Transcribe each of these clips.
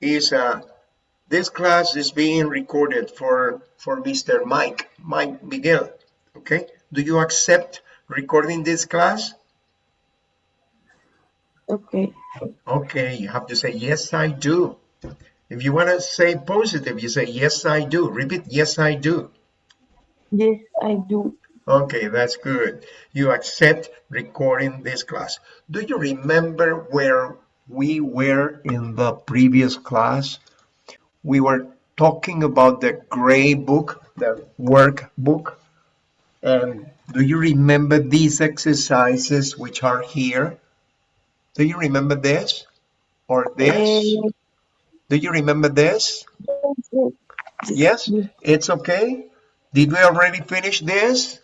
is uh, this class is being recorded for for Mr. Mike, Mike Miguel. Okay, do you accept recording this class? Okay. Okay, you have to say yes, I do. If you want to say positive, you say yes, I do. Repeat yes, I do. Yes, I do. Okay, that's good. You accept recording this class. Do you remember where we were in the previous class? We were talking about the gray book, the workbook. And do you remember these exercises which are here? Do you remember this or this? Uh, Do you remember this? Yes. it's okay. Did we already finish this?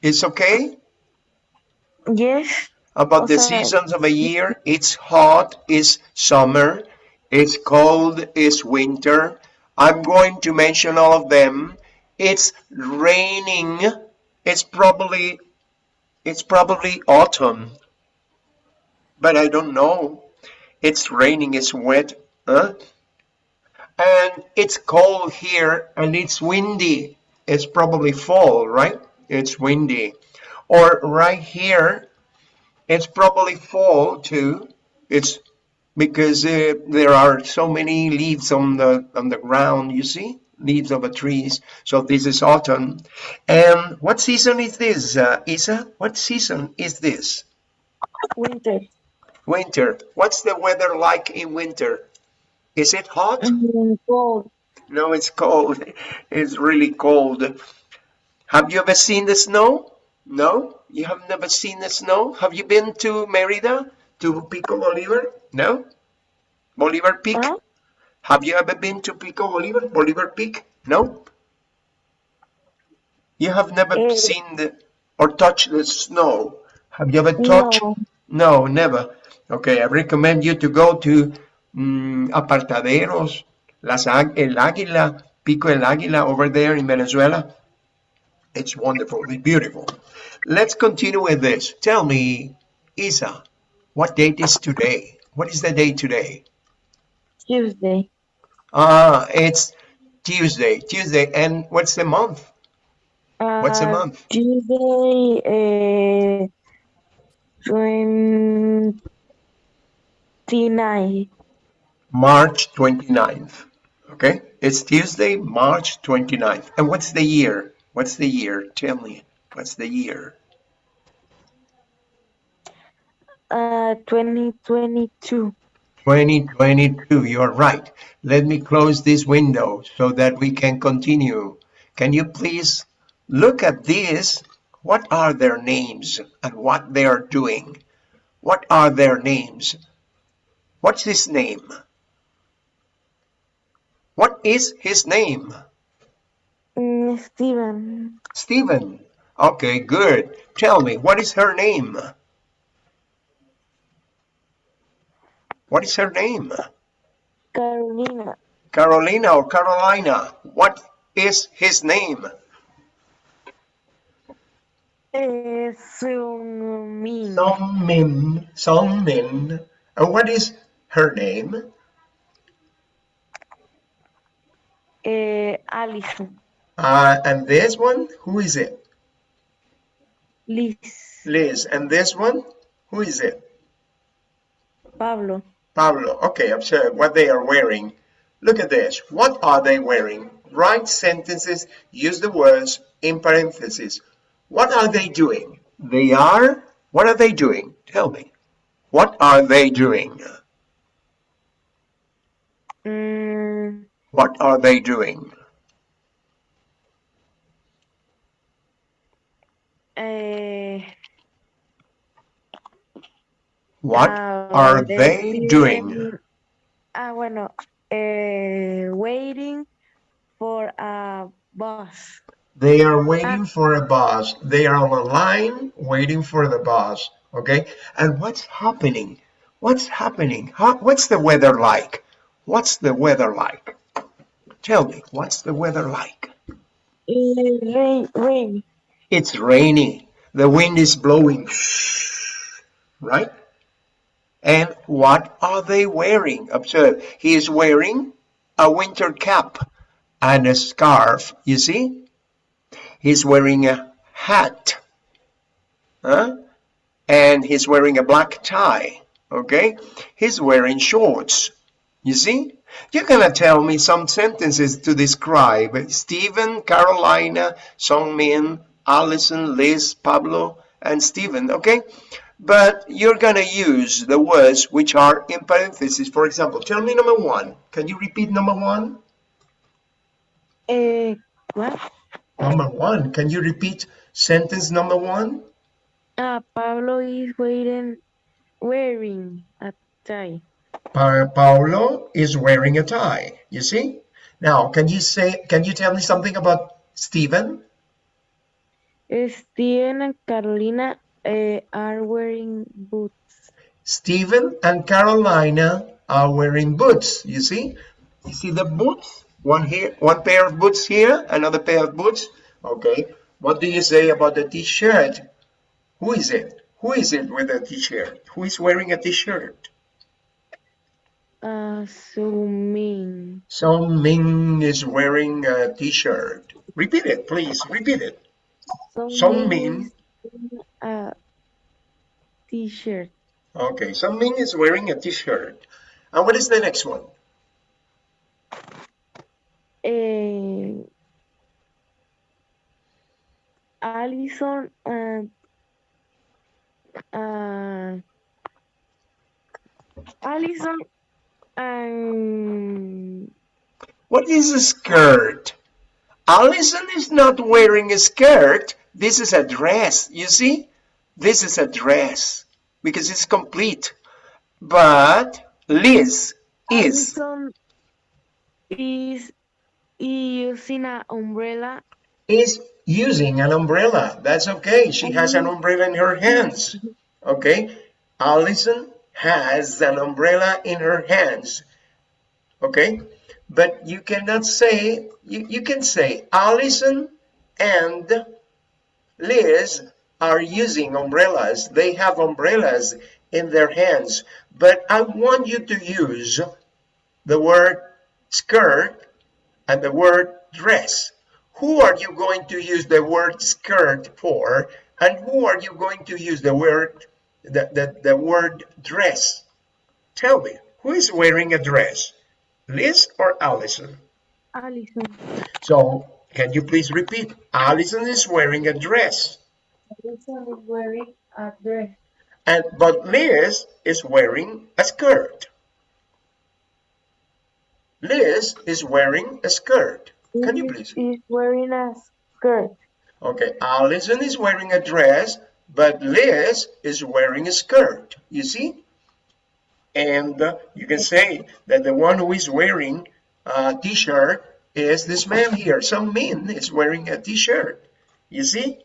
It's okay? yes. About the seasons of a year, it's hot, it's summer, it's cold, it's winter. I'm going to mention all of them. It's raining. It's probably it's probably autumn. But I don't know. It's raining, it's wet. Huh? And it's cold here and it's windy. It's probably fall, right? It's windy. Or right here, it's probably fall too. It's because uh, there are so many leaves on the on the ground. You see, leaves of the trees. So this is autumn. And what season is this, uh, Isa? What season is this? Winter. Winter. What's the weather like in winter? Is it hot? Cold. No, it's cold. It's really cold. Have you ever seen the snow? No? You have never seen the snow? Have you been to Merida? To Pico Bolivar? No? Bolivar Peak? Have you ever been to Pico Bolivar? Bolivar Peak? No? You have never Eh. seen the or touched the snow. Have you ever touched? No. No, never. Okay, I recommend you to go to mm, Apartaderos, Las El Águila, Pico El Águila over there in Venezuela. It's wonderful, it's beautiful. Let's continue with this. Tell me, Isa, what date is today? What is the day today? Tuesday. Ah, it's Tuesday. Tuesday, and what's the month? What's the Uh, month? Tuesday, uh, 29. March 29th. Okay, it's Tuesday, March 29th. And what's the year? What's the year? Tell me, what's the year? Uh, 2022. 2022, you're right. Let me close this window so that we can continue. Can you please look at this? What are their names and what they are doing? What are their names? What's his name? What is his name? Mm, Steven. Stephen. Okay, good. Tell me, what is her name? What is her name? Carolina. Carolina or Carolina? What is his name? Uh, Sumin. Songmin. Songmin. And what is her name? Uh, Alison. Uh, and this one, who is it? Liz. Liz. And this one, who is it? Pablo. Pablo. Okay, observe what they are wearing. Look at this. What are they wearing? Write sentences, use the words in parentheses. What are they doing? They are, what are they doing? Tell me. What are they doing? Mm, What are they doing? Eh, What ah, are they they doing? Ah, bueno, eh, waiting for a bus. They are waiting for a bus. They are on a line waiting for the bus. Okay. And what's happening? What's happening? How, what's the weather like? What's the weather like? Tell me, what's the weather like? Eh, rain, rain. It's rainy. The wind is blowing. Right? And what are they wearing? Observe, he is wearing a winter cap and a scarf, you see? He's wearing a hat. Huh? And he's wearing a black tie, okay? He's wearing shorts, you see? You're gonna tell me some sentences to describe Stephen, Carolina, Songmin, Allison, Liz, Pablo, and Stephen, okay? But you're gonna use the words which are in parentheses. For example, tell me number one. Can you repeat number one? Uh, what? Number one. Can you repeat sentence number one? Uh, Pablo is wearing wearing a tie. Pa Paulo is wearing a tie. You see? Now, can you say? Can you tell me something about Stephen? Steven and Carolina uh, are wearing boots. Stephen and Carolina are wearing boots. You see? You see the boots? One here, one pair of boots here, another pair of boots. Okay. What do you say about the t-shirt? Who is it? Who is it with a t-shirt? Who is wearing a t-shirt? Uh, Sumin. Song Ming is wearing a t-shirt. Repeat it, please. Repeat it. Song Min. is wearing A t-shirt. Okay, Song Ming is wearing a t-shirt. And what is the next one? Uh, Allison and uh, Allison and What is a skirt? Allison is not wearing a skirt. This is a dress. You see? This is a dress because it's complete. But Liz is. Is using an umbrella. is using an umbrella. That's okay. She has an mm-hmm. umbrella in her hands. Okay. Allison has an umbrella in her hands. Okay. But you cannot say, you, you can say Allison and Liz are using umbrellas. They have umbrellas in their hands. But I want you to use the word skirt and the word dress. Who are you going to use the word skirt for? And who are you going to use the word the, the, the word dress? Tell me, who is wearing a dress? Liz or Allison? Allison. So can you please repeat? Allison is wearing a dress. Allison is wearing a dress. And but Liz is wearing a skirt. Liz is wearing a skirt. Can you please? Is wearing a skirt. Okay, Allison is wearing a dress, but Liz is wearing a skirt. You see? And you can say that the one who is wearing a t-shirt is this man here. Some man is wearing a t-shirt. You see?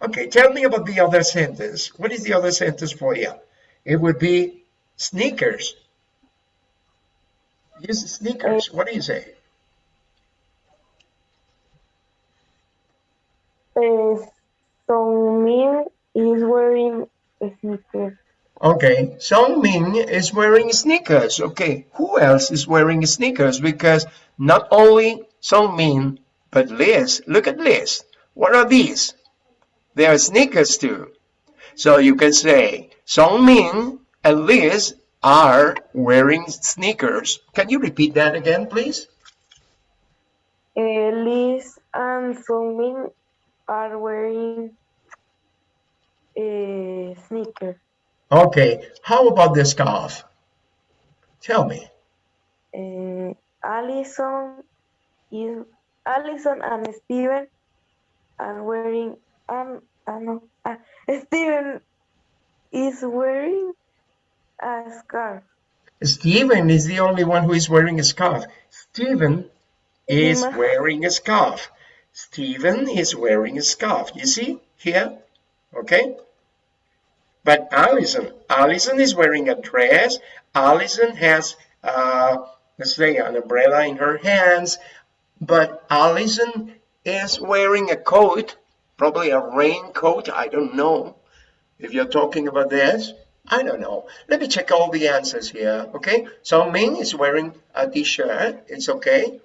Okay, tell me about the other sentence. What is the other sentence for you? It would be sneakers. Use sneakers. What do you say? Uh, Songmin is wearing a sneaker. Okay, Song Ming is wearing sneakers. Okay, who else is wearing sneakers? Because not only Song Ming, but Liz. Look at Liz. What are these? They are sneakers too. So you can say Song Ming and Liz are wearing sneakers. Can you repeat that again, please? Uh, Liz and Songmin are wearing a sneaker. Okay, how about the scarf? Tell me. Uh, Allison is Allison and Steven are wearing um uh, no, uh, Steven is wearing a scarf. Steven is the only one who is wearing a scarf. Steven is wearing a scarf. Steven is wearing a scarf. You see here? Okay. But Allison, Allison is wearing a dress. Allison has, uh, let's say, an umbrella in her hands. But Allison is wearing a coat, probably a raincoat. I don't know if you're talking about this. I don't know. Let me check all the answers here. Okay. So Ming is wearing a t-shirt. It's okay.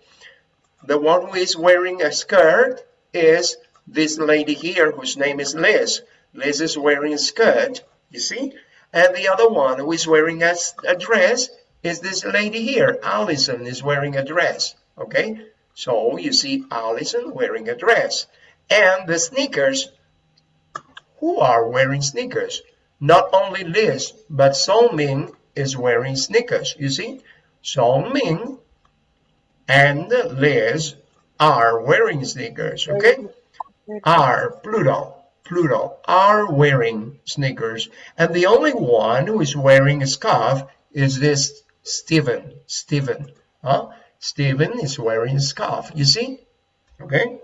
The one who is wearing a skirt is this lady here whose name is Liz. Liz is wearing a skirt. You see? And the other one who is wearing a, a dress is this lady here. Allison is wearing a dress. Okay. So you see Allison wearing a dress. And the sneakers who are wearing sneakers. Not only Liz, but Song Ming is wearing sneakers. You see, Song Ming and Liz are wearing sneakers. Okay, are plural, plural are wearing sneakers, and the only one who is wearing a scarf is this Stephen. Stephen, huh? Stephen is wearing a scarf. You see, okay.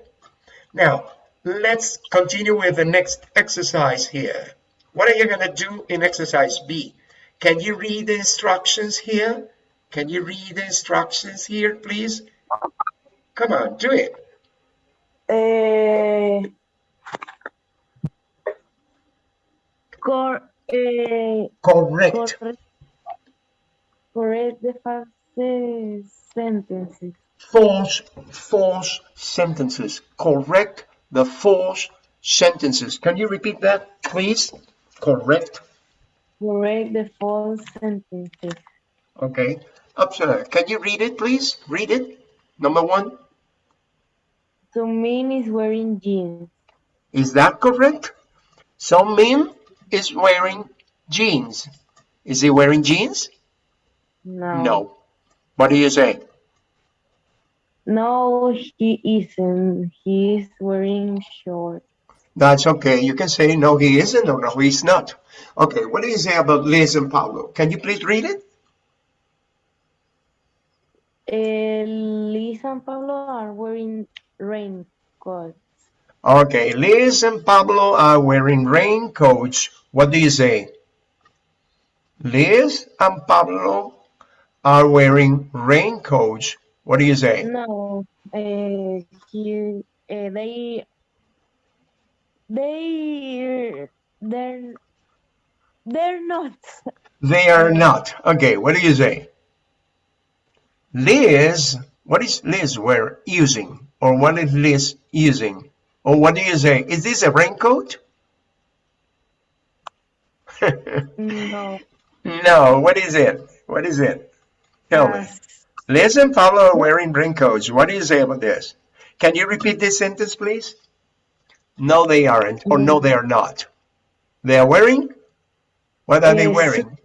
Now let's continue with the next exercise here. What are you going to do in exercise B? Can you read the instructions here? Can you read the instructions here, please? Come on, do it. Uh, cor, uh, Correct. correct, correct the false sentences. False, false sentences. Correct the false sentences. Can you repeat that, please? Correct. Correct the false sentences. Okay. Upsala, can you read it, please? Read it. Number one. Sumin is wearing jeans. Is that correct? So Min is wearing jeans. Is he wearing jeans? No. No. What do you say? No, he isn't. He is wearing shorts. That's okay. You can say no, he isn't or no, he's not. Okay, what do you say about Liz and Pablo? Can you please read it? Uh, Liz and Pablo are wearing raincoats. Okay, Liz and Pablo are wearing raincoats. What do you say? Liz and Pablo are wearing raincoats. What do you say? No, uh, he, uh, they, they, they're, they're not. They are not. Okay, what do you say? Liz, what is Liz wear using? Or what is Liz using? Or what do you say? Is this a raincoat? No. no, what is it? What is it? Tell me. Liz and Pablo are wearing raincoats. What do you say about this? Can you repeat this sentence, please? No, they aren't. Or no, they are not. They are wearing? What are they Yes. wearing?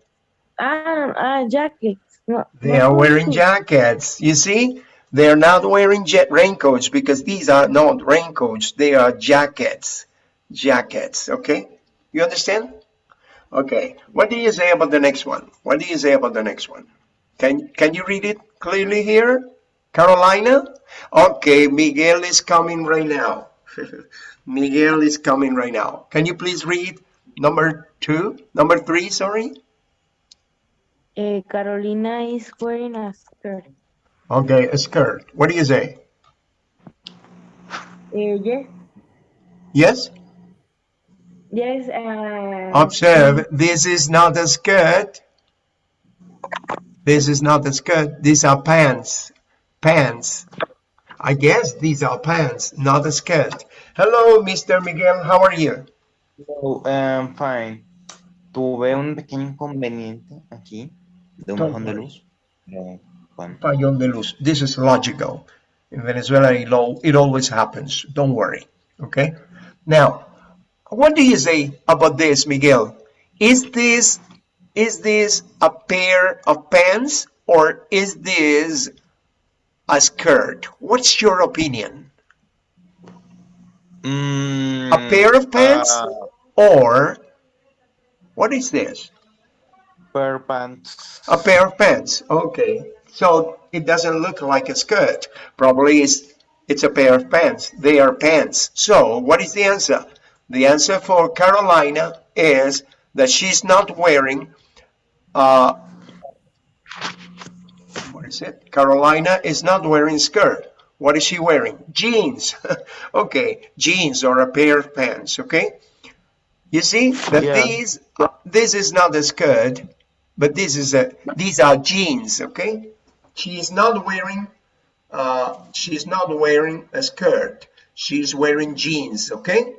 Ah, ah, jackets. No, They no, are wearing jackets. You see? They're not wearing jet raincoats because these are not raincoats. They are jackets. Jackets. Okay? You understand? Okay. What do you say about the next one? What do you say about the next one? Can, can you read it clearly here? Carolina? Okay, Miguel is coming right now. Miguel is coming right now. Can you please read number two? Number three, sorry? Eh, Carolina is wearing a skirt. Okay, a skirt. What do you say? Eh, yes, Yes? Yes. Uh, Observe, this is not a skirt. This is not a skirt. These are pants. Pants. I guess these are pants, not a skirt. Hello, Mr. Miguel. How are you? Hello, um, fine. Tuve un pequeño inconveniente aquí de un Don't bajón de luz. pero, bueno, Fallón de luz. This is logical. In Venezuela, it always happens. Don't worry. Okay? Now, what do you say about this, Miguel? Is this is this a pair of pants or is this a skirt? What's your opinion? Mm, A pair of pants ah, or what is this? pair of pants. A pair of pants. Okay. So it doesn't look like a skirt. Probably it's, it's a pair of pants. They are pants. So what is the answer? The answer for Carolina is that she's not wearing uh, what is it? Carolina is not wearing skirt. What is she wearing? Jeans. okay, jeans or a pair of pants. Okay. You see that Yeah. these, this is not a skirt, but this is a, these are jeans, okay? She is not wearing, uh, she's not wearing a skirt. She's wearing jeans, okay?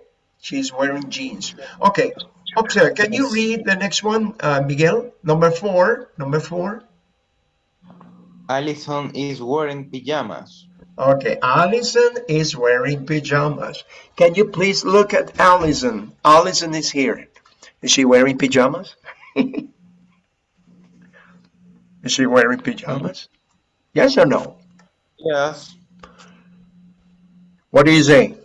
She's wearing jeans. Okay, observe, can you read the next one, uh, Miguel? Number four, number four. Allison is wearing pajamas. Okay, Allison is wearing pajamas. Can you please look at Allison? Allison is here. Is she wearing pajamas? is she wearing pajamas? Yes or no? Yes. What do you say?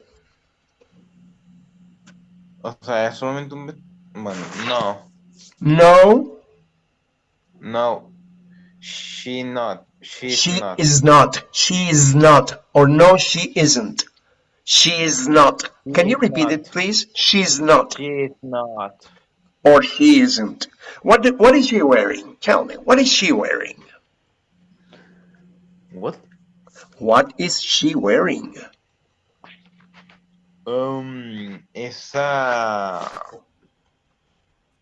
O sea, es solamente un... Bueno, no. No, No. She not. She's she not. is not. She is not. Or no, she isn't. She is not. Can you repeat not. it, please? She's not. She is not. Or he isn't. What, do- what is she wearing? Tell me. What is she wearing? What? What is she wearing? Um, esa...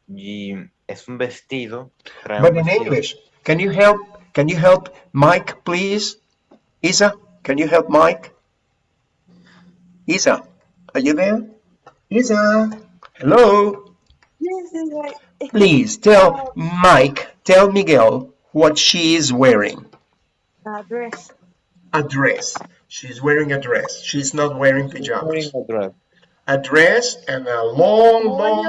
Y es un vestido. But in. English, can you help? Can you help Mike, please? Isa, can you help Mike? Isa, are you there? Isa, hello. Yes, yes, I- Please tell Mike, tell Miguel what she is wearing. a dress. A dress. She's wearing a dress. She's not wearing Wearing pajamas. a dress. A dress and a long, Oh, long,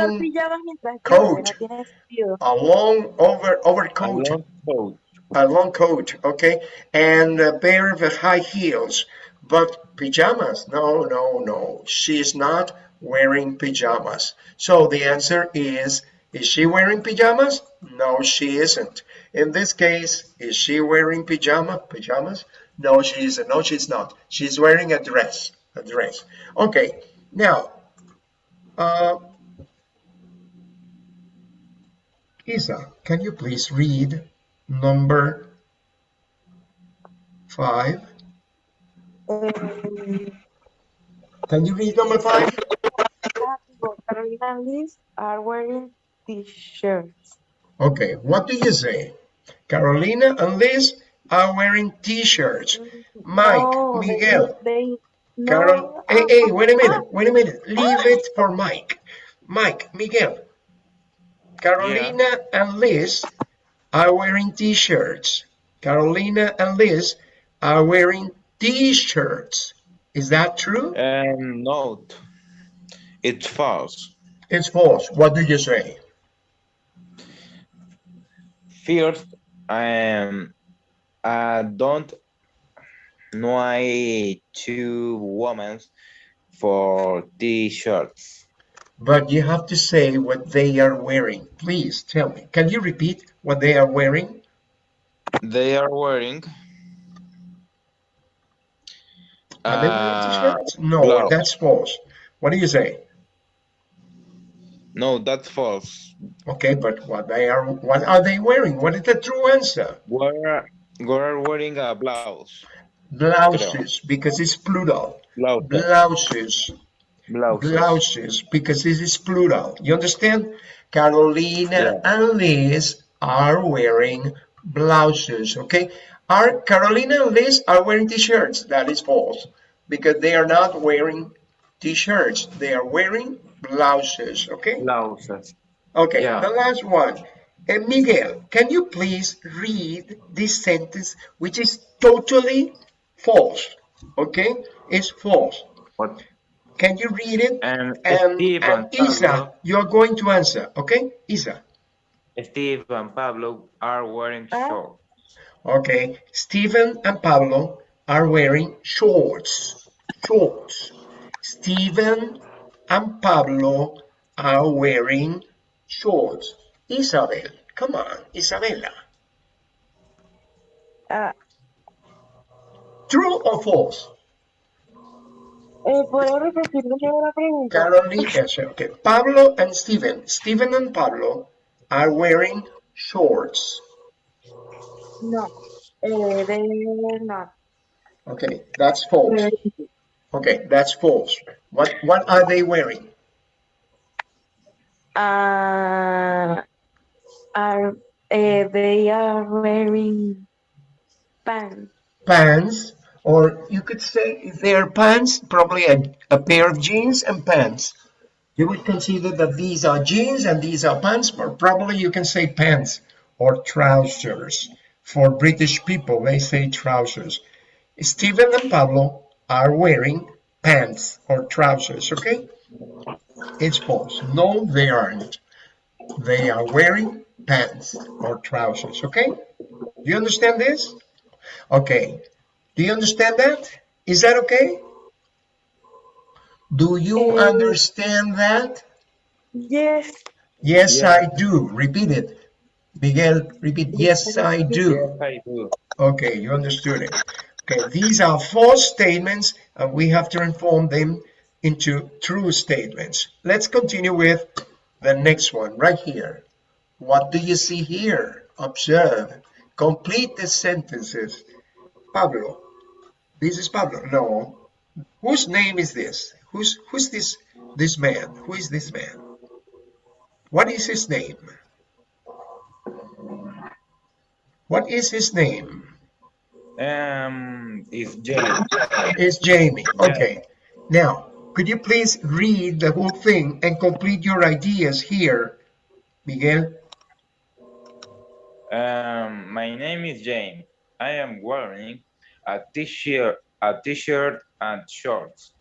coat. llueve, no tiene sentido. a long over A overcoat. long coat. a long coat, okay, and a pair of high heels. But pajamas? No, no, no. She's not wearing pajamas. So the answer is, is she wearing pajamas? No, she isn't. In this case, is she wearing pajama pajamas? No, she isn't. No, she's not. She's wearing a dress. A dress. Okay. Now, uh, Isa, can you please read number five? Um, Can you read number five? Carolina and Liz are wearing t-shirts. Okay, what do you say? Carolina and Liz are wearing t-shirts. Mike, No, Miguel, They, no, Carol, hey, hey, ah, wait a minute, ah. wait a minute. Leave it for Mike. Mike, Miguel, Carolina and Liz are wearing t-shirts. Carolina and Liz are wearing t-shirts. Is that true? Um, and note, it's false. It's false. What do you say? First, um, uh, don't no hay two women for t-shirts. But you have to say what they are wearing. Please tell me. Can you repeat what they are wearing? They are wearing. Are they wearing uh, t-shirts? No, blouse. that's false. What do you say? no, that's false. Okay, but what they are what are they wearing? What is the true answer? We're we're wearing a blouse. Blouses, because it's plural. Blouse. Blouses. Blouses. Blouses, because this is plural. You understand? Carolina and Liz are wearing blouses, okay? Are Carolina and Liz are wearing t-shirts? That is false, because they are not wearing t-shirts. They are wearing blouses, okay? Blouses. Okay, Yeah. the last one. Uh, Miguel, can you please read this sentence, which is totally false, okay? It's false. What? Can you read it? And And, Steve and and Isa, Pablo, you are going to answer, okay? Isa. Steve and Pablo are wearing shorts. Okay. Stephen and Pablo are wearing shorts. Shorts. Stephen and Pablo are wearing shorts. Isabel, come on, Isabella. Ah, True or false? eh, ¿Puedo repetir de la pregunta? Carolina, okay. Pablo and Stephen. Stephen and Pablo are wearing shorts. No, eh, they're not. Okay, that's false. Okay, that's false. What what are they wearing? uh, are uh, they are wearing pants. Pants, or you could say are pants, probably a, a pair of jeans and pants. You would consider that these are jeans and these are pants, but probably you can say pants or trousers. For British people, they say trousers. Stephen and Pablo are wearing pants or trousers, okay? It's false. No, they aren't. They are wearing pants or trousers, okay? Do you understand this? Okay. Do you understand that? Is that okay? Do you understand that? Yes. Yes, Yeah. I do. Repeat it. Miguel, repeat. Yes, I do. Yes, I do. Okay, you understood it. Okay, these are false statements and we have to transform them into true statements. Let's continue with the next one right here. What do you see here? Observe. Complete the sentences. Pablo. This is Pablo. No. Whose name is this? Who's who's this this man? Who is this man? What is his name? What is his name? Um, it's Jamie. It's Jamie. Okay. Now, could you please read the whole thing and complete your ideas here, Miguel? Um, my name is Jane. I am wearing a t-shirt, a t-shirt and shorts.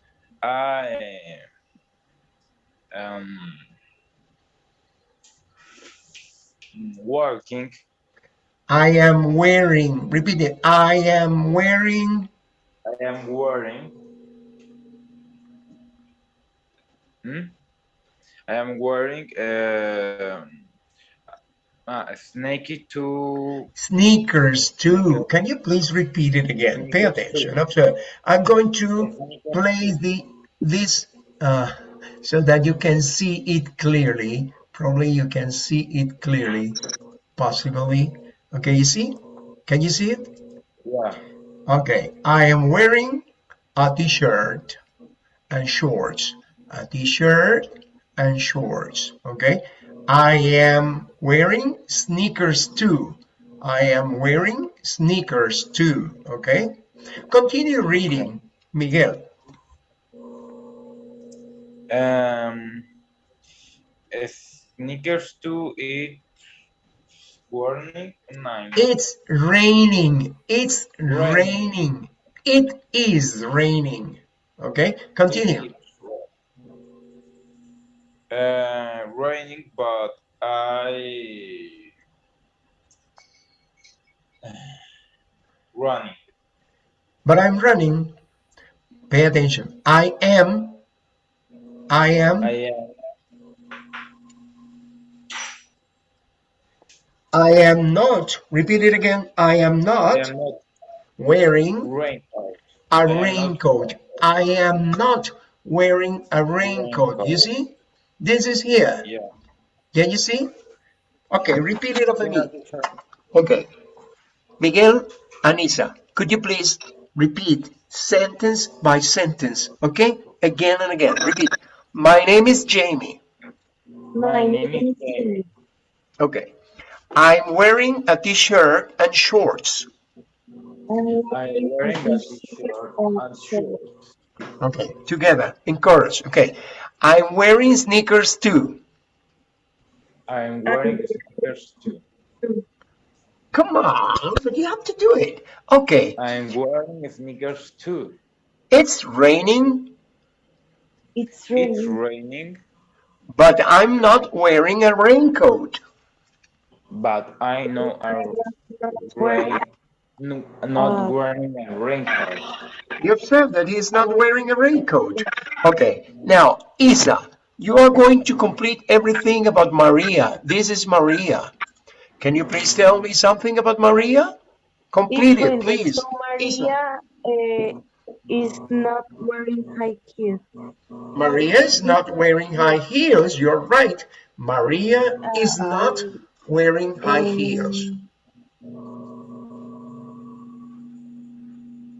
I am working. I am wearing, repeat it. I am wearing, I am wearing. Hmm? I am wearing uh, a snakey to sneakers too. Can you please repeat it again? Pay attention. too. Observe. I'm going to play the this uh, so that you can see it clearly. Probably you can see it clearly, possibly. Okay, you see? Can you see it? Yeah. Okay, I am wearing a t-shirt and shorts. A t-shirt and shorts. Okay, I am wearing sneakers too. I am wearing sneakers too. Okay, continue reading, Miguel. Um, sneakers too. warning nine. It's raining. It's Raining. raining. It is raining. Okay, continue. Uh, raining, but I running. But I'm running. Pay attention. I am. I am. I am I am not. Repeat it again. I am I not am not wearing raincoat. a raincoat. I am not wearing a raincoat. You see? This is here. Yeah. Can you see? Okay, repeat it after me. Okay. Miguel, Anissa, could you please repeat sentence by sentence? Okay? Again and again. Repeat. My name is Jamie. My name is Jamie. Okay. I'm wearing a t-shirt and shorts. I'm I'm wearing a t-shirt and shorts. Okay, together, in chorus. Okay. I'm wearing sneakers too. I'm wearing sneakers too. Come on, you have to do it. Okay. I'm wearing sneakers too. It's raining, It's raining. It's raining. raining, but I'm not wearing a raincoat. but I know I'm rain, no, not Uh, wearing a raincoat. You've said that he's not wearing a raincoat. Okay, now, Isa, you are going to complete everything about Maria. This is Maria. Can you please tell me something about Maria? Complete it, please. So Maria uh, is not wearing high heels. Maria is not wearing high heels. You're right. Maria is not wearing high heels.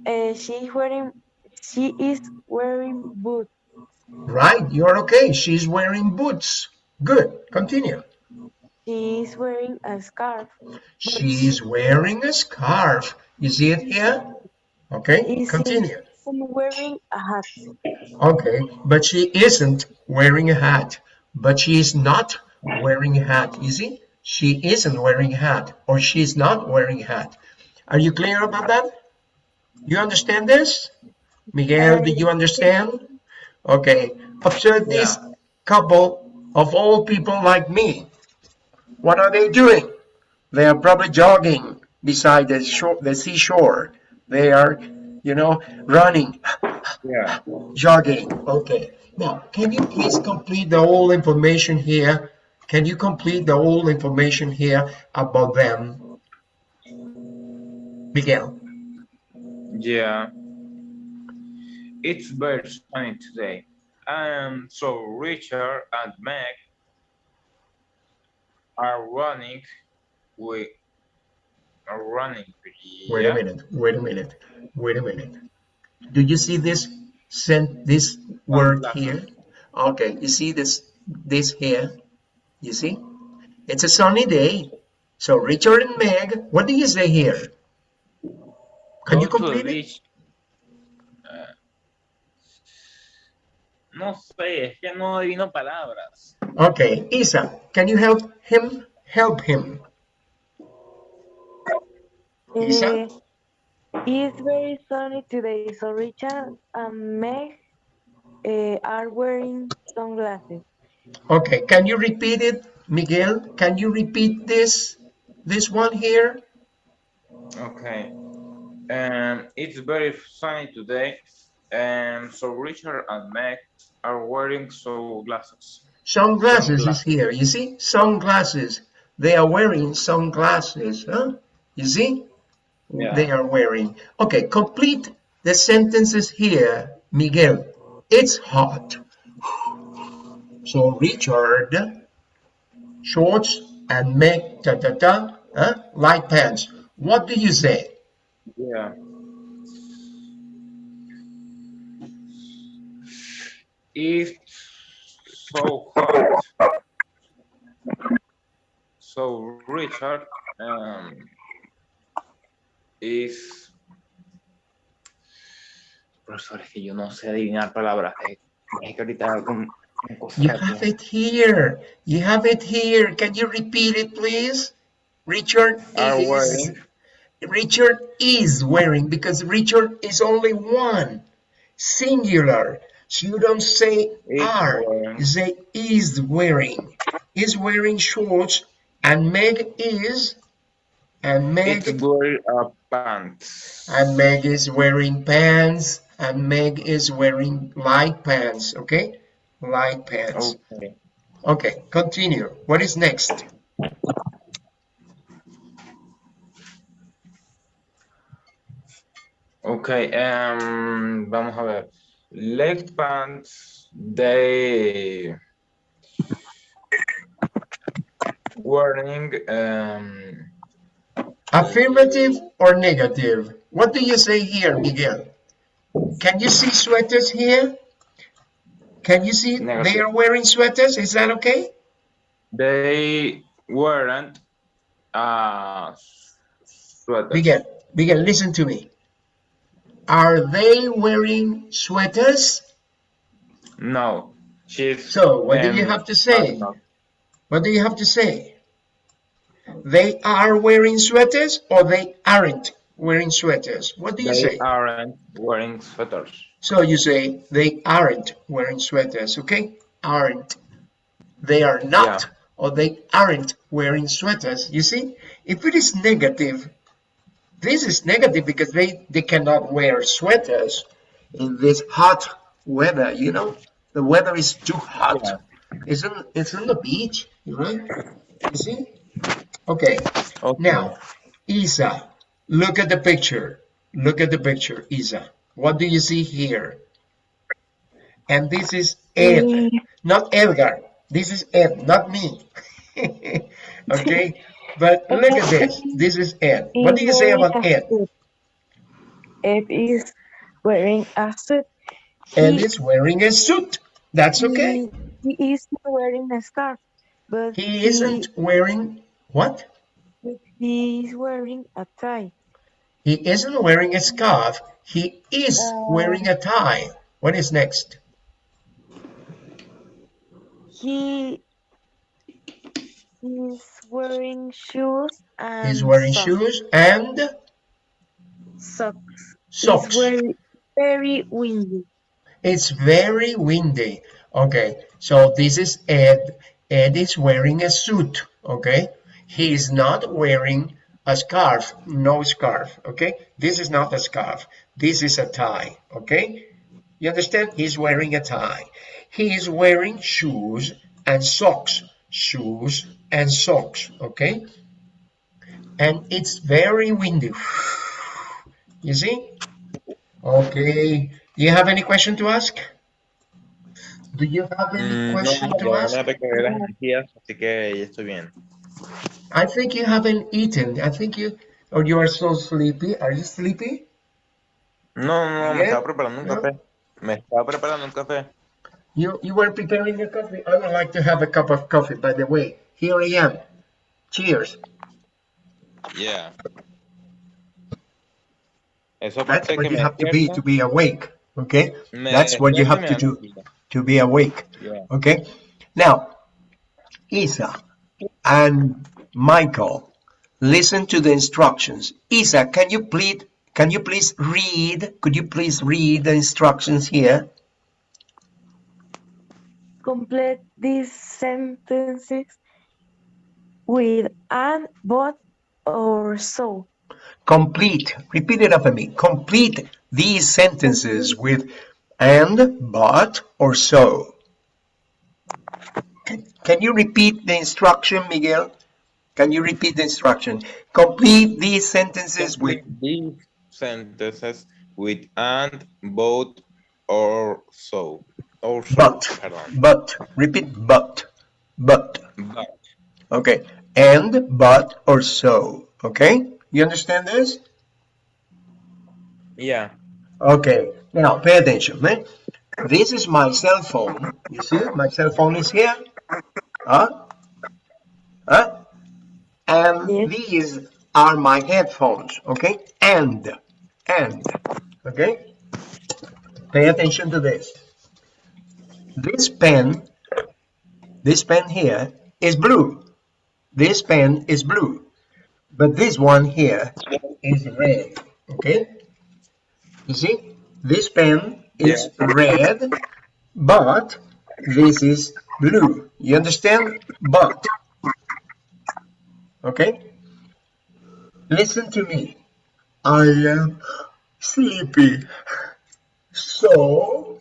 Uh, she's wearing. She is wearing boots. Right, you're okay. She's wearing boots. Good. continue. She is wearing a scarf. She's wearing a scarf. You see it here? Okay, Is continue. wearing a hat. Okay, but she isn't wearing a hat. But she is not wearing a hat. You see? She isn't wearing a hat or she's not wearing a hat. Are you clear about that? You understand this? Miguel, do you understand? Okay, observe this Yeah. couple of old people like me. What are they doing? They are probably jogging beside the shore, the seashore. They are, you know, running, Yeah. jogging. Okay. Now, can you please complete the whole information here? Can you complete the whole information here about them? Miguel. Yeah. It's very sunny today. And so Richard and Meg are running with are running. Wait a minute. Wait a minute. Wait a minute. Do you see this sent this word here? Okay, you see this this here? You see? It's a sunny day. So Richard and Meg, what do you say here? Can you Go to the complete it? beach. Eh, no sé, es que no adivino palabras. Okay, Isa, can you help him? Help him. Isa? Uh, it's very sunny today, so Richard and Meg uh, are wearing sunglasses. Okay, can you repeat it, Miguel? Can you repeat this this one here? Okay. Um, it's very sunny today, and so Richard and Meg are wearing sunglasses. Sunglasses is here. You see? Sunglasses. They are wearing sunglasses. Huh? You see? Yeah. They are wearing. Okay, complete the sentences here, Miguel. It's hot. So Richard, shorts and Meg, ta ta ta, huh? light pants. What do you say? Yeah. It's so hot. So Richard um, is. Profesor, es que yo no sé adivinar palabras. Es es que ahorita con, con You have it here. You have it here. Can you repeat it, please? Richard Are is. Richard is wearing because Richard is only one singular. So you don't say Is are, wearing. you say is wearing. Is wearing shorts and Meg is and Meg It's wearing a pants. and Meg is wearing pants and Meg is wearing light pants, okay? Light pants. Okay. Okay, continue. What is next? Okay, um, vamos a ver. Leg pants, they wearing, um, Affirmative or negative? What do you say here, Miguel? Can you see sweaters here? Can you see they are wearing sweaters? Is that okay? they weren't, uh, sweaters. Miguel, Miguel, listen to me. Are they wearing sweaters? No, she's. So, what do you have to say? What do you have to say? They are wearing sweaters or they aren't wearing sweaters? What do you They say? They aren't wearing sweaters. So you say they aren't wearing sweaters, okay? Aren't. They are not Yeah. or they aren't wearing sweaters. You see, if it is negative, this is negative because they, they cannot wear sweaters in this hot weather, you know? The weather is too hot. Yeah. It's, on, it's on the beach, right? You see? Okay, Okay. now, Isa, look at the picture. Look at the picture, Isa. What do you see here? And this is Ed, not Edgar. This is Ed, not me. okay, but look at this. This is Ed. What do you say about Ed? Ed is wearing a suit. Ed He- is wearing a suit. That's okay. He, he is not wearing a scarf. but He isn't wearing what? he is wearing a tie. He isn't wearing a scarf. He is uh, wearing a tie. What is next? He is wearing shoes and He's wearing socks. shoes and Socks. socks. It's very, very windy. It's very windy. Okay, so this is Ed. Ed is wearing a suit. Okay, he is not wearing a scarf. No scarf. Okay, this is not a scarf. This is a tie. Okay, you understand? He's wearing a tie. He is wearing shoes and socks. Shoes and socks. Okay, and it's very windy. You see? Okay. Do you have any question to ask? Do you have any Mm, no, question to ya ask? me recargué las energías, así que ya estoy bien. I think you haven't eaten. I think you, or you are so sleepy. Are you sleepy? No, no, no, me estaba preparando un No. café. Me estaba preparando un café. You you were preparing your coffee. I would like to have a cup of coffee. By the way, here I am. Cheers. Yeah. Eso That's what you me have to be to be awake. Okay, me that's what you have to do to be awake. Yeah. Okay. Now, Isa and Michael, listen to the instructions. Isa, can you please can you please read? Could you please read the instructions here? Complete these sentences with and, but, or so. Complete. Repeat it after me. Complete these sentences with and, but, or so. Can, can you repeat the instruction, Miguel? Can you repeat the instruction? Complete these sentences with these sentences with and, both, or so. Or so, but. perdón. But. Repeat but. But. But. Okay. And, but, or so. Okay? You understand this? Yeah. Okay. Now, pay attention, man. This is my cell phone. You see, my cell phone is here. Huh? Huh? And Yes. these are my headphones. Okay? And. And. Okay? Pay attention to this. This pen, this pen here is blue. This pen is blue. But this one here is red. Okay? You see, this pen is red, but this is blue. You understand? But. Okay? Listen to me. I am sleepy. So,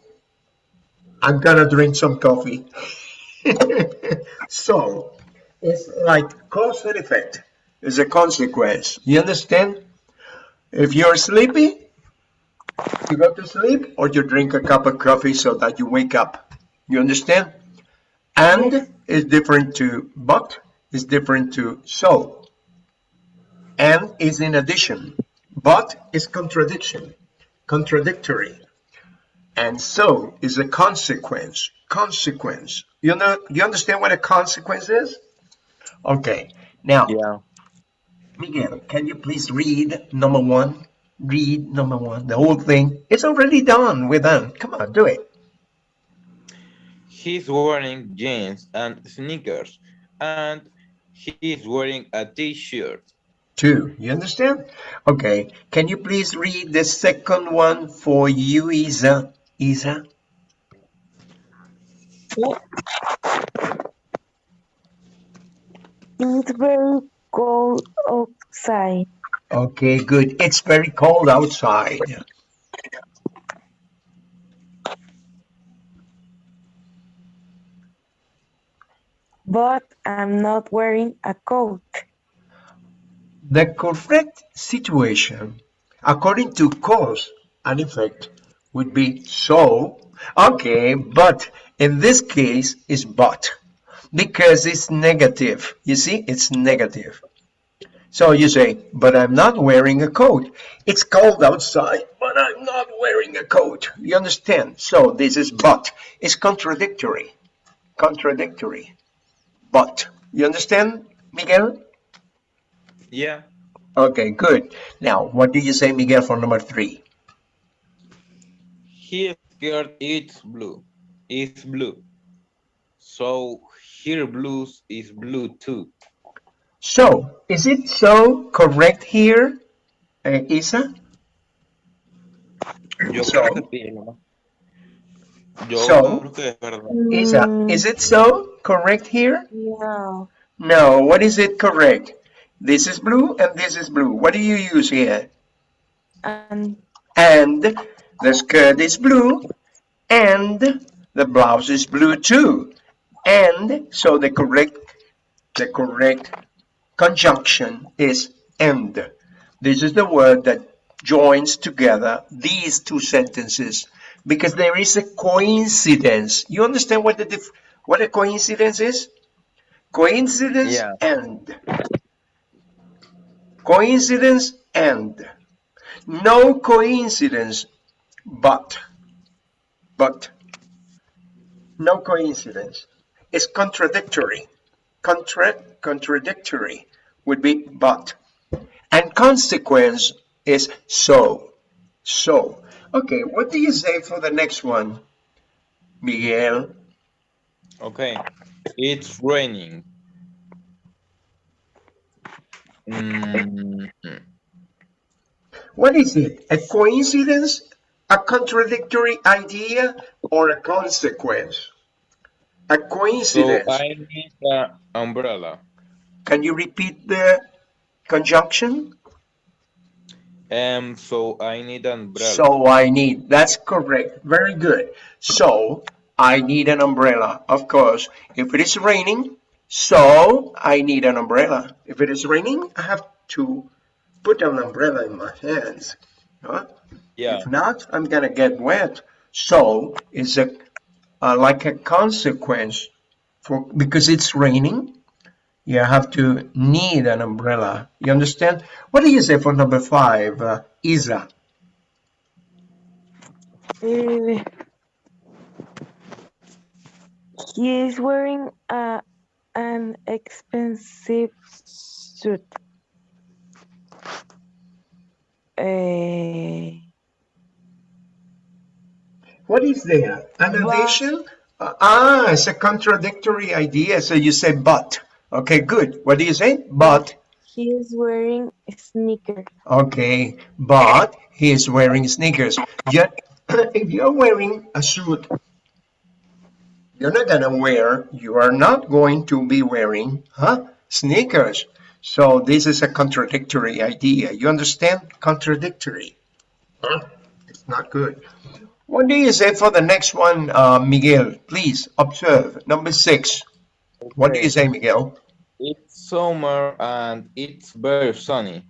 I'm gonna drink some coffee. so, it's like cause and effect. It's a consequence. You understand? If you're sleepy, you go to sleep or you drink a cup of coffee so that you wake up. You understand? And is different to but, is different to so. And is in addition. But is contradiction, contradictory. And so is a consequence, consequence. You know, you understand what a consequence is? Okay. Now, Yeah. Miguel, can you please read number one? Read number one, the whole thing. It's already done. We're done. Come on, do it. He's wearing jeans and sneakers, and he's wearing a t-shirt. Two. You understand? Okay. Can you please read the second one for you, Isa? Isa? It's very cold outside, Okay, good. It's very cold outside. but I'm not wearing a coat. The correct situation, according to cause and effect, would be so. Okay, but in this case is but because it's negative. You see, it's negative. So you say, but I'm not wearing a coat. It's cold outside, but I'm not wearing a coat. You understand? So this is but. It's contradictory. Contradictory. but. You understand, Miguel? Yeah. Okay, good. Now, what do you say, Miguel, for number three? His skirt is blue. Is blue. So here blues is blue too. So, is it so correct here, uh, Isa? Yo So- creo que sí, ¿no? Yo So- creo que es verdad. Isa, Mm, is it so correct here? No. No, what is it correct? This is blue and this is blue. What do you use here? And And the skirt is blue and the blouse is blue too. And so the correct the correct conjunction is and. This is the word that joins together these two sentences because there is a coincidence. You understand what the dif- what a coincidence is? Coincidence Yeah. and coincidence and no coincidence but but no coincidence it's contradictory. Contra contradictory would be but. And consequence is so. So. Okay what do you say for the next one miguel? Okay. It's raining. Mm, what is it? A coincidence? A contradictory idea or a consequence a coincidence. so I need an umbrella. Can you repeat the conjunction? Um, so I need an umbrella. So I need, that's correct. Very good. So I need an umbrella. Of course, if it is raining, so I need an umbrella. If it is raining, I have to put an umbrella in my hands. Huh? yeah. If not, I'm gonna get wet. So it's a uh, like a consequence for because it's raining. You have to need an umbrella. You understand? What do you say for number five, uh, Isa? uh, he is wearing a, an expensive suit. Uh, What is there? An But- addition? Uh, ah, it's a contradictory idea. So you say but. Okay, good. What do you say? But. he is wearing sneakers. Okay, but he is wearing sneakers. Yet, if you're wearing a suit, you're not gonna wear, you are not going to be wearing, huh, sneakers. So this is a contradictory idea. You understand? Contradictory. Huh? It's not good. What do you say for the next one, uh, Miguel? Please observe. Number six. What do you say, Miguel? It's summer and it's very sunny.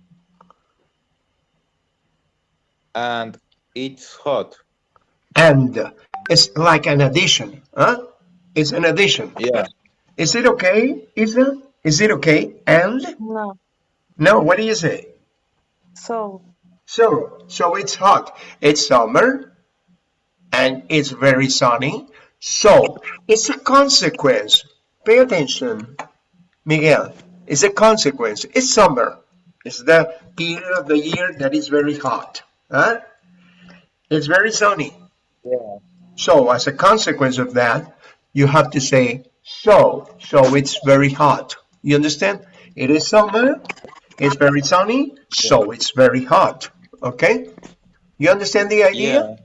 And it's hot. And it's like an addition, huh? It's an addition. Yeah. Is it okay, Isa? Is it okay? And? No. No, what do you say? So, So, so it's hot. It's summer and it's very sunny. So, it's a consequence. Pay attention, Miguel. It's a consequence. It's summer. It's the period of the year that is very hot. Huh? It's very sunny. Yeah. So, as a consequence of that, you have to say so. So, it's very hot. You understand? It is summer. It's very sunny. So, it's very hot. Okay? You understand the idea? Yeah.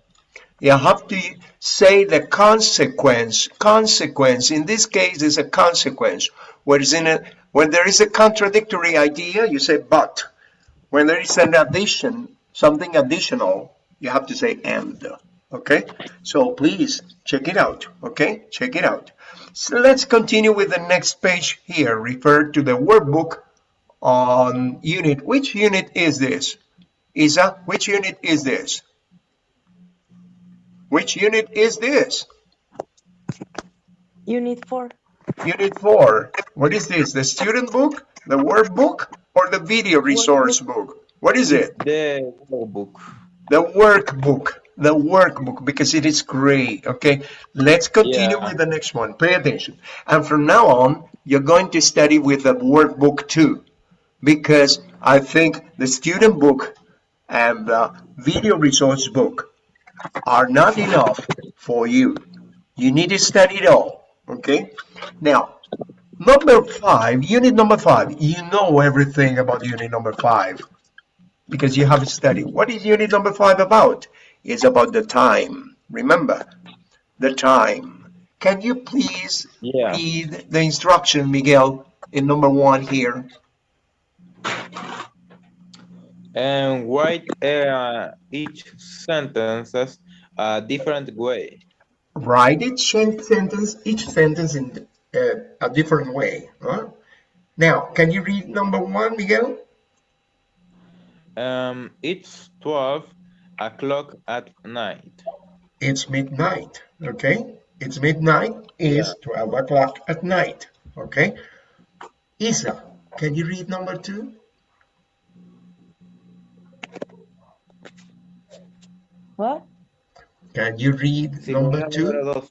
You have to say the consequence. Consequence. In this case, is a consequence. Whereas in a, when there is a contradictory idea, you say but. When there is an addition, something additional, you have to say and. Okay? So please check it out. Okay? Check it out. So let's continue with the next page here. Refer to the workbook on unit. Which unit is this? Isa, which unit is this? Which unit is this? unit four. Unit 4. What is this? The student book, the workbook, or the video resource book? What is it? The workbook. The workbook. The workbook, because it is great. Okay, let's continue Yeah. with the next one. Pay attention. And from now on, you're going to study with the workbook too, because I think the student book and the video resource book are not enough for you. You need to study it all, okay? Now, number five, unit number five, you know everything about unit number five because you have studied. What is unit number five about? It's about the time. Remember, the time. Can you please Yeah. read the instruction, Miguel, in number one here? And write uh, each sentence a different way. Write each sentence, each sentence in uh, a different way. Huh? Now, can you read number one, Miguel? Um, it's 12 o'clock at night. It's midnight, okay? It's midnight is 12 o'clock at night, okay? Isa, can you read number two? What? Can you read Sí, number two?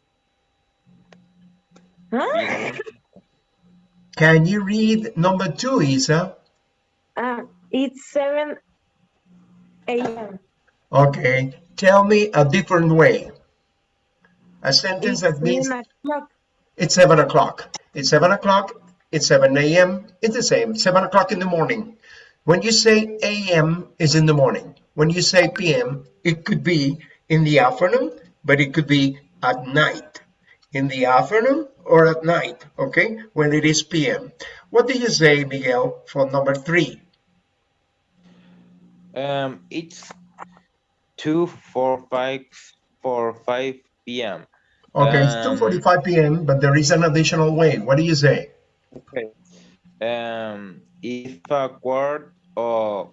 Huh? Can you read number two, Isa? Ah, it's 7 a.m. Okay, tell me a different way. A sentence It's that means it's seven o'clock. It's seven o'clock. It's 7 a.m. It's the same, seven o'clock in the morning. When you say a.m. is in the morning. When you say p.m., it could be in the afternoon, but it could be at night. In the afternoon or at night, okay? When it is p.m. What do you say, Miguel, for number three? Um, it's 2 4 5 4 5 p.m. Okay, it's Um, 2.45 p.m., but there is an additional way. What do you say? Okay. Um, if a quarter or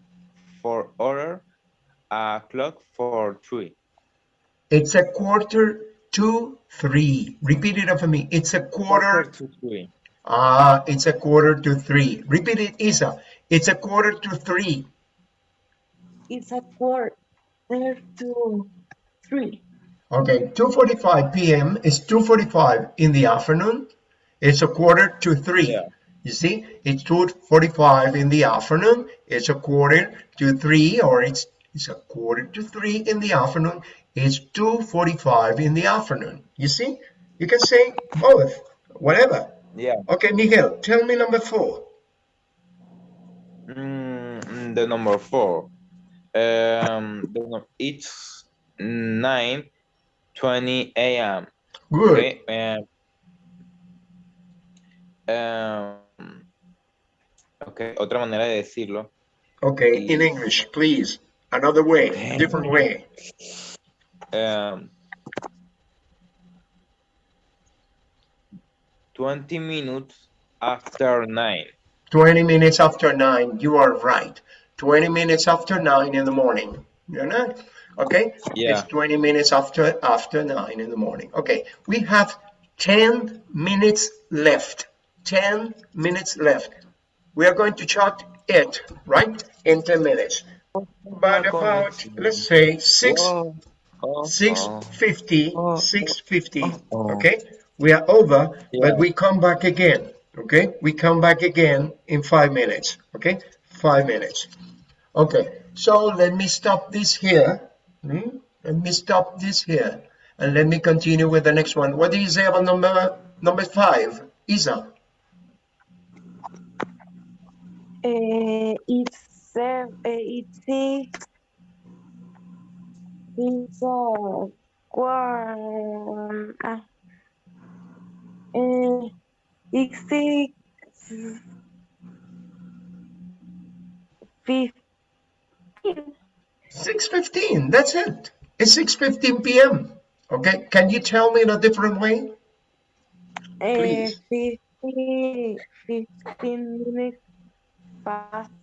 for order, a clock for three. It's a quarter to three. Repeat it after me. It's a quarter. to three. Ah, it's a quarter to three. Repeat it, Isa. It's a quarter to three. It's a quarter to 3. Okay, 2.45 p.m. is 2.45 in the afternoon. It's a quarter to three. Yeah. You see, it's 2.45 in the afternoon. It's a quarter to three, or it's, it's a quarter to three in the afternoon. It's 2.45 in the afternoon. You see, you can say both, whatever. Yeah. Okay, Miguel, tell me number four. Mm, the number four. Um, it's nine twenty a.m. Good. Okay. Um, um, okay. Otra manera de decirlo. Okay, in English, please. Another way, different way. Um, 20 minutes after 9. 20 minutes after 9, you are right. 20 minutes after 9 in the morning. You're not? Okay? Yeah. It's 20 minutes after after 9 in the morning. Okay, we have 10 minutes left. 10 minutes left. We are going to chart it, right? In 10 minutes. But about, let's say, 6 Oh, oh, 650 Oh. 650 Oh. okay? We are over Yeah. but we come back again okay? We come back again in five minutes okay? Five minutes. Okay so let me stop this here. Hmm? let me stop this here and let me continue with the next one. What do you say about number number five isa? Uh, it's seven, uh, it's six. A. Uh, uh, it's six. Fifteen. 6:15 that's it it's 6:15 p.m okay can you tell me in a different way Uh, Please. 15, 15 minutes past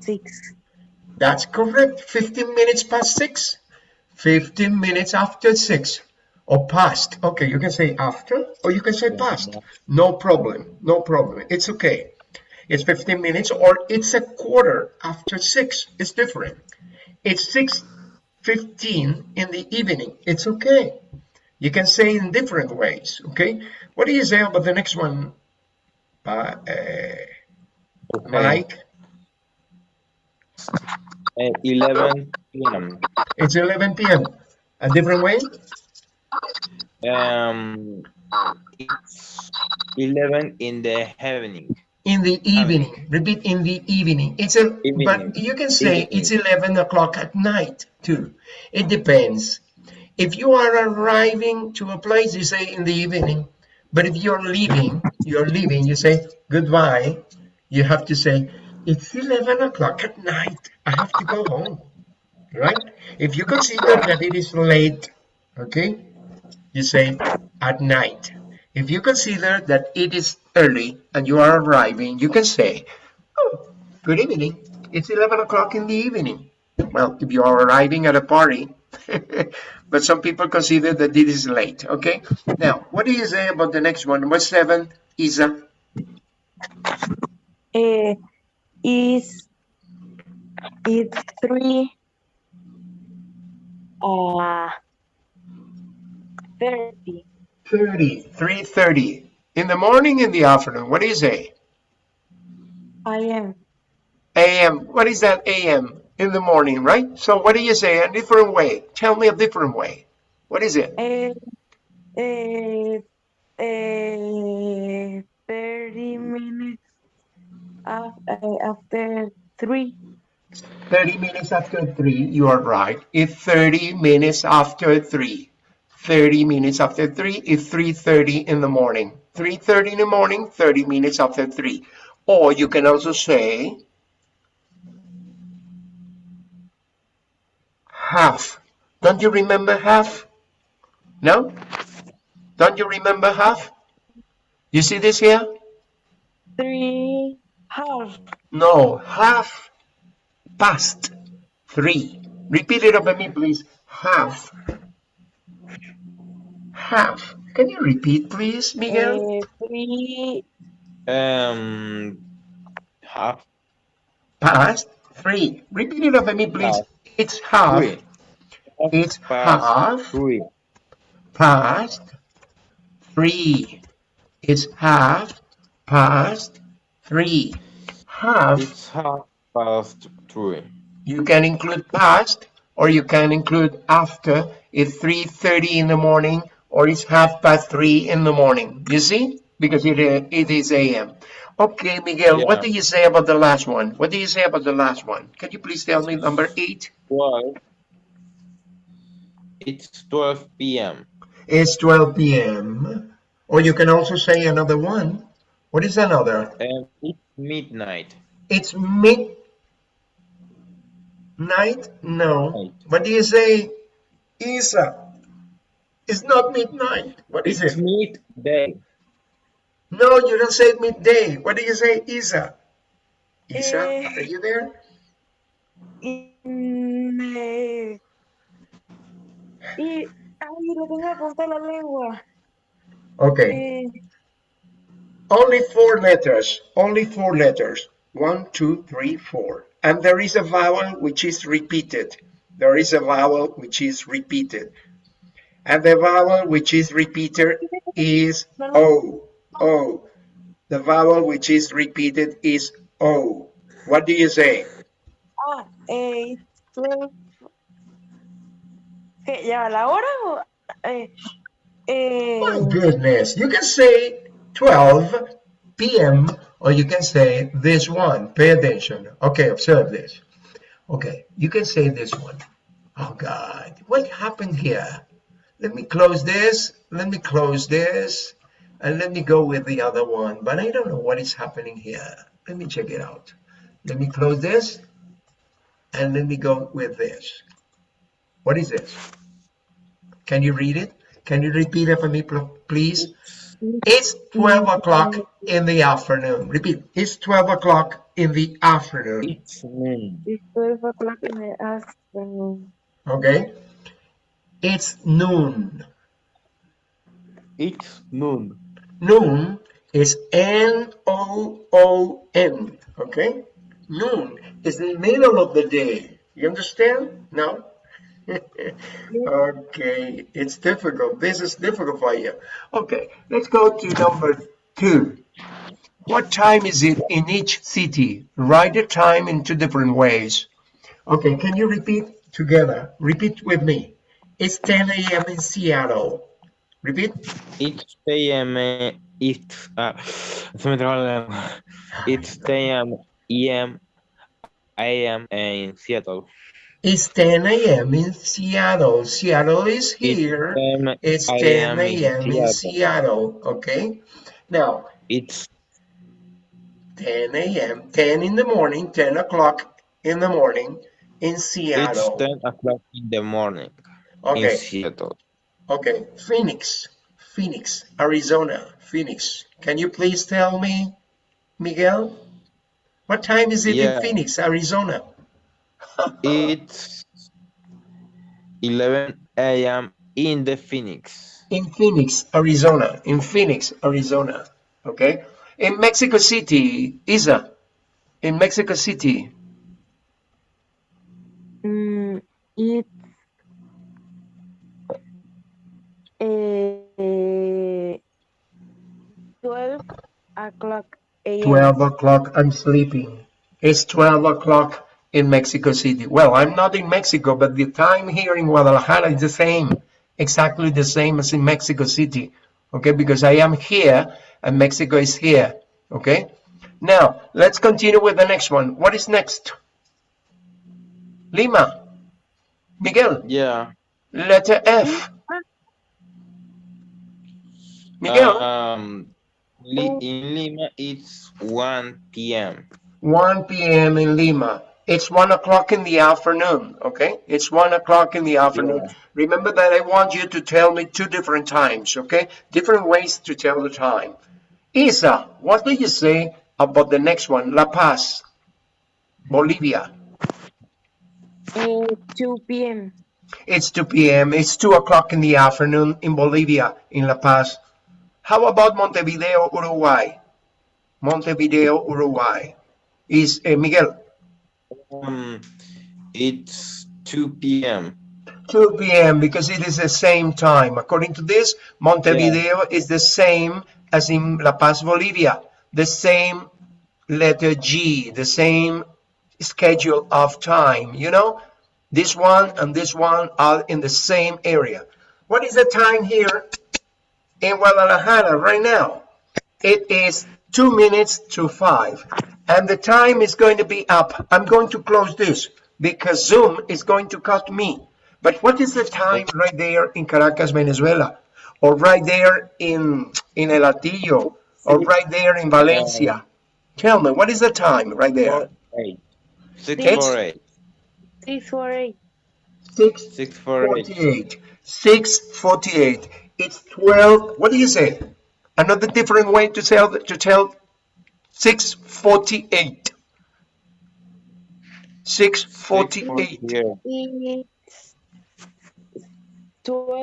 six. That's correct. 15 minutes past 6. 15 minutes after 6. Or past. Okay, you can say after or you can say past. No problem. No problem. It's okay. It's 15 minutes or it's a quarter after 6. It's different. It's 6.15 in the evening. It's okay. You can say in different ways. Okay. What do you say about the next one, uh, uh, Okay. Mike? Uh, 11 p.m. It's 11 p.m. A different way? Um, it's 11 in the evening. In the evening. Repeat in the evening. It's a but you can say Evening. it's 11 o'clock at night too. It depends. If you are arriving to a place, you say in the evening. But if you're leaving, you're leaving, you say goodbye. You have to say it's 11 o'clock at night. I have to go home. Right? If you consider that it is late, okay, you say at night. If you consider that it is early and you are arriving, you can say, oh, good evening. It's 11 o'clock in the evening. Well, if you are arriving at a party, but some people consider that it is late, okay? Now, what do you say about the next one? Number seven, Isa. Uh, is it's three uh thirty 30, 3.30. In the morning, in the afternoon, what do you say? a.m. AM. What is that AM? In the morning, right? So what do you say? A different way. Tell me a different way. What is it? A, a, a thirty minutes af Eh, after three. 30 minutes after 3, you are right. It's 30 minutes after 3. 30 minutes after 3 is 3.30 in the morning. 3.30 in the morning, 30 minutes after 3. Or you can also say half. Don't you remember half? No? Don't you remember half? You see this here? Three half. No, half past three. Repeat it over me, please. Half. Half. Can you repeat, please, Miguel? Uh, three Um, half Past three. Repeat it over me, please. Half. It's half. three. It's Past half three. past three. It's half past three. Half. It's half past three. You can include past or you can include after. It's 3.30 in the morning or it's half past three in the morning. You see? Because it, uh, it is AM. Okay, Miguel, what do you say about the last one? What do you say about the last one? Can you please tell me number eight? Twelve. It's 12 p.m. It's 12 p.m. Or you can also say another one. What is another? and it's midnight. It's midnight? No. Night. What do you say? Isa. It's not midnight. What is it? It's it? midday. No, you don't say midday. What do you say, Isa? Isa, Eh. are you there? in eh, y ay lo tengo apuntado en la lengua. Okay. Eh, Only four letters. Only four letters. One, two, three, four. And there is a vowel which is repeated. There is a vowel which is repeated. And the vowel which is repeated is O. O. The vowel which is repeated is O. What do you say? ah, eh. ¿Ya la hora o? Eh, eh, My goodness, you can say 12 p.m. or you can say this one. Pay attention. Okay, observe this. Okay, you can say this one. Oh God, what happened here? Let me close this. Let me close this. And let me go with the other one. But I don't know what is happening here. Let me check it out. Let me close this. And let me go with this. What is this? Can you read it? Can you repeat it for me, pl- please? It's 12 o'clock in the afternoon. Repeat. It's 12 o'clock in the afternoon. It's noon. it's twelve o'clock in the afternoon. Okay? It's noon. It's noon. Noon is N O O N. Okay? Noon is the middle of the day. You understand? No? okay, it's difficult. This is difficult for you. Okay, let's go to number two. What time is it in each city? Write the time in two different ways. Okay, can you repeat together? Repeat with me. It's 10 a.m. in Seattle. Repeat. It's a.m. eh, It's lengua. It's 10 a.m. a.m. a.m. in Seattle. It's 10 a.m. in Seattle. Seattle is It's here. 10 It's 10 a.m. a.m. in in Seattle. Okay. Now, It's 10 a.m. 10 in the morning, 10 o'clock in the morning in Seattle. it's Seattle. 10 o'clock in the morning in Okay. Seattle. Okay. Phoenix. Phoenix, Arizona. Phoenix. Can you please tell me, Miguel? What time is it in Phoenix, Arizona? It's 11 a.m. in the Phoenix. in Phoenix, Arizona. In Phoenix, Arizona. Okay. In Mexico City, Isa. In Mexico City, Mm, it's eh, 12 o'clock a.m. 12 o'clock. I'm sleeping. It's 12 o'clock in Mexico City. Well, I'm not in Mexico, but the time here in Guadalajara is the same, exactly the same as in Mexico City. Okay, because I am here and Mexico is here. Okay. Now, let's continue with the next one. What is next? Lima. Miguel, Yeah. letter F. Miguel, Um, Li- in Lima, it's 1 p.m. 1 p.m. in Lima. It's 1 o'clock in the afternoon, okay? It's 1 o'clock in the afternoon. Yeah. Remember that I want you to tell me two different times, okay? Different ways to tell the time. Isa, what do you say about the next one? La Paz, Bolivia. Eh, 2 p.m. It's 2 p.m. It's 2 o'clock in the afternoon in Bolivia, in La Paz. How about Montevideo, Uruguay? Montevideo, Uruguay. Is uh, Miguel? Um, it's 2 p.m. 2 p.m. because it is the same time. According to this, Montevideo is the same as in La Paz, Bolivia. The same letter G, the same schedule of time. You know, this one and this one are in the same area. What is the time here in Guadalajara right now? It is two minutes to five. And the time is going to be up. I'm going to close this because Zoom is going to cut me. But what is the time right there in Caracas, Venezuela? Or right there in, in El Hatillo? Or right there in Valencia? Tell me, what is the time right there? 8. 6 It's- for 8. 6 for 8. 6 6 for 8. 48. 648. It's 12. What do you say? Another different way to tell to tell 648. 648. Yeah. It's 12